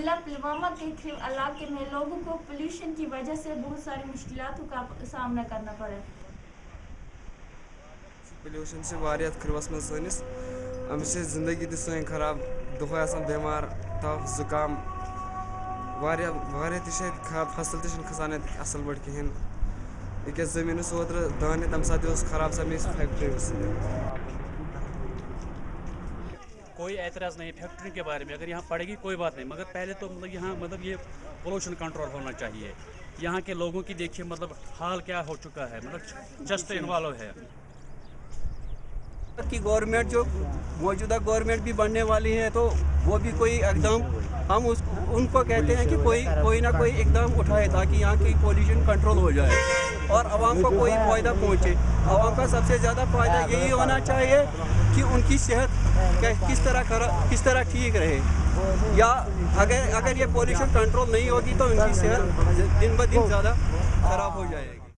जिला पुलवामा के खिव इलाके में लोगों को पोल्यूशन की वजह से बहुत सारी मुश्किलातों का सामना करना पड़ा। पोल्यूशन से वारियात खिरवस में सनिस। से ज़िंदगी दी सही खराब, दुखो बीमार, तफ, जुकाम खराब फ़सल तिशन खसान असल बट कहीं अकस ज़मीन ओत्र दान तम साथ खराब सा फैक्ट्री कोई एतराज़ नहीं फैक्ट्री के बारे में अगर यहाँ पड़ेगी कोई बात नहीं। मगर पहले तो मतलब यहाँ मतलब ये पोल्यूशन कंट्रोल होना चाहिए। यहाँ के लोगों की देखिए मतलब हाल क्या हो चुका है मतलब जस्ट इन्वॉल्व है। की गवर्नमेंट जो मौजूदा गवर्नमेंट भी बनने वाली है तो वो भी कोई एकदम हम उस उनको कहते हैं कि कोई कोई ना कोई एकदम उठाए ताकि यहाँ की पोल्यूशन कंट्रोल हो जाए और आवाम को कोई फ़ायदा पहुँचे। आवाम का सबसे ज़्यादा फ़ायदा यही होना चाहिए कि उनकी सेहत किस तरह कर किस तरह ठीक रहे। या अगर अगर ये पोल्यूशन कंट्रोल नहीं होगी तो उनकी सेहत दिन ब दिन ज़्यादा ख़राब हो जाएगी।